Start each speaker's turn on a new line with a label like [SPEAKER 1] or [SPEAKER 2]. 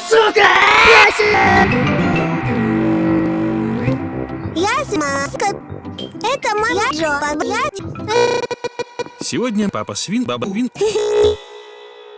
[SPEAKER 1] сука!
[SPEAKER 2] Я маска. Это моя жопа, блядь.
[SPEAKER 3] Сегодня папа свин, баба вин.